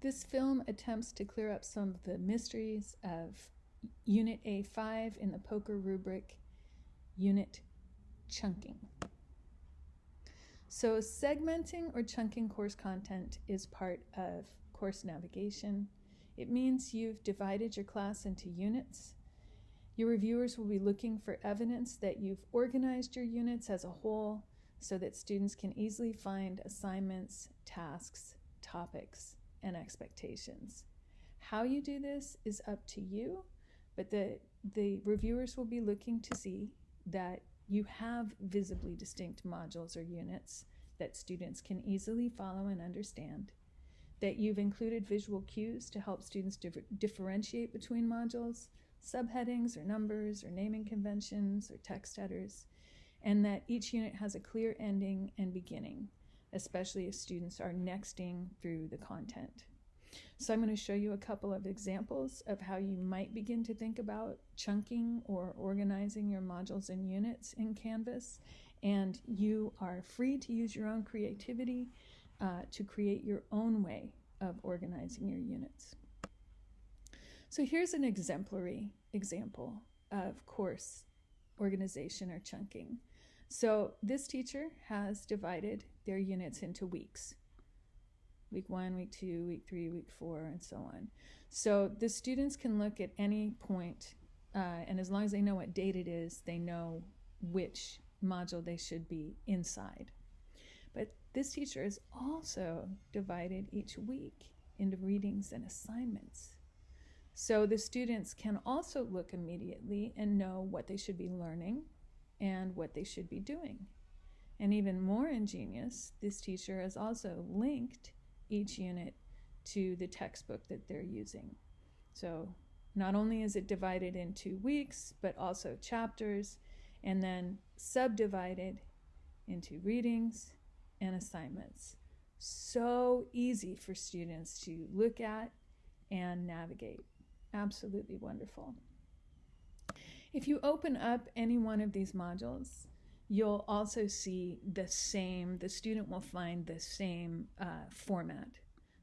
This film attempts to clear up some of the mysteries of Unit A5 in the POCR rubric, Unit Chunking. So, segmenting or chunking course content is part of course navigation. It means you've divided your class into units. Your reviewers will be looking for evidence that you've organized your units as a whole so that students can easily find assignments, tasks, topics, and expectations. How you do this is up to you, but the, the reviewers will be looking to see that you have visibly distinct modules or units that students can easily follow and understand, that you've included visual cues to help students differentiate between modules, subheadings or numbers or naming conventions or text headers, and that each unit has a clear ending and beginning, especially if students are nexting through the content. So I'm going to show you a couple of examples of how you might begin to think about chunking or organizing your modules and units in Canvas. And you are free to use your own creativity uh, to create your own way of organizing your units. So here's an exemplary example of course organization or chunking. So this teacher has divided their units into weeks week one, week two, week three, week four, and so on. So the students can look at any point, uh, and as long as they know what date it is, they know which module they should be inside. But this teacher has also divided each week into readings and assignments. So the students can also look immediately and know what they should be learning and what they should be doing. And even more ingenious, this teacher has also linked each unit to the textbook that they're using. So not only is it divided into weeks, but also chapters, and then subdivided into readings and assignments. So easy for students to look at and navigate. Absolutely wonderful. If you open up any one of these modules, you'll also see the same, the student will find the same uh, format.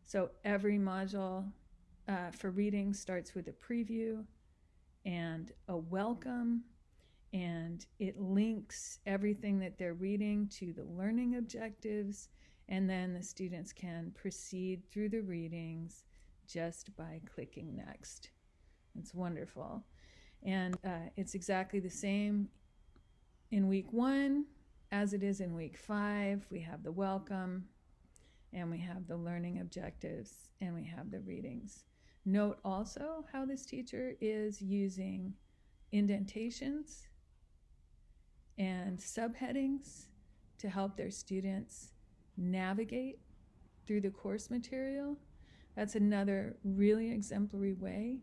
So every module uh, for reading starts with a preview and a welcome, and it links everything that they're reading to the learning objectives, and then the students can proceed through the readings just by clicking next. It's wonderful. And uh, it's exactly the same in week one, as it is in week five, we have the welcome and we have the learning objectives and we have the readings. Note also how this teacher is using indentations and subheadings to help their students navigate through the course material. That's another really exemplary way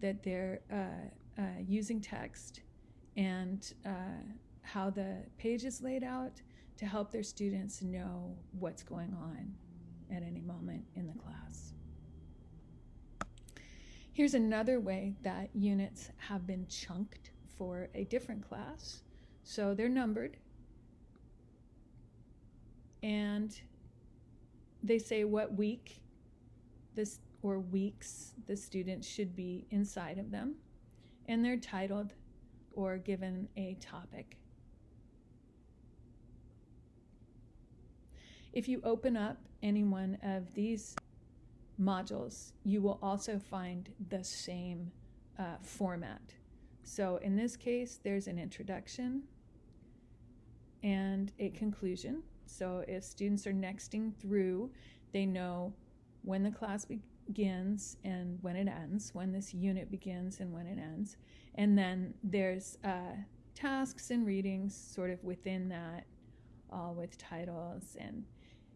that they're uh, uh, using text and uh, how the page is laid out to help their students know what's going on at any moment in the class. Here's another way that units have been chunked for a different class. So they're numbered and they say what week this or weeks the student should be inside of them and they're titled or given a topic. If you open up any one of these modules, you will also find the same uh, format. So in this case, there's an introduction and a conclusion. So if students are nexting through, they know when the class begins and when it ends, when this unit begins and when it ends. And then there's uh, tasks and readings sort of within that, all with titles and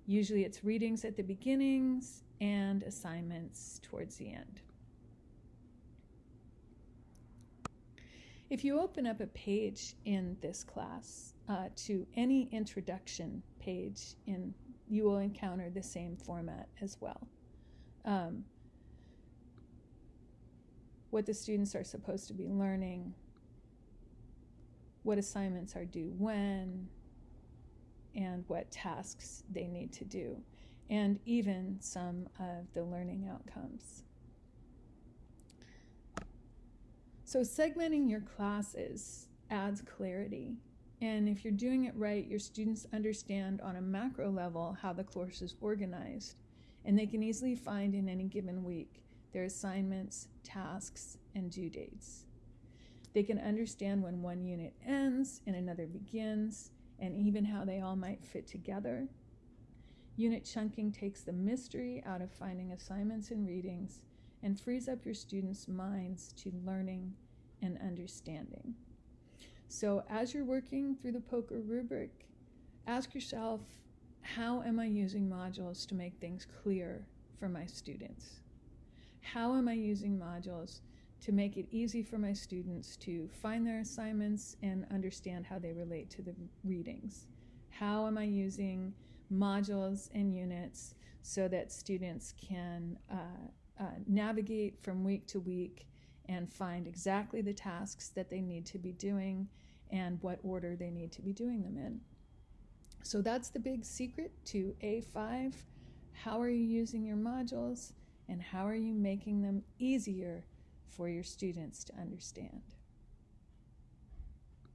Usually it's readings at the beginnings and assignments towards the end. If you open up a page in this class uh, to any introduction page, in, you will encounter the same format as well. Um, what the students are supposed to be learning, what assignments are due when, and what tasks they need to do. and even some of the learning outcomes. So, segmenting your classes adds clarity. And if you're doing it right, your students understand on a macro level how the course is organized, and they can easily find in any given week their assignments, tasks, and due dates. They can understand when one unit ends and another begins, and even how they all might fit together. Unit chunking takes the mystery out of finding assignments and readings and frees up your students' minds to learning and understanding. So, as you're working through the POCR rubric, ask yourself how am I using modules to make things clear for my students? How am I using modules to make it easy for my students to find their assignments and understand how they relate to the readings? How am I using modules and units so that students can uh, uh, navigate from week to week and find exactly the tasks that they need to be doing and what order they need to be doing them in. So that's the big secret to A5. How are you using your modules and how are you making them easier for your students to understand?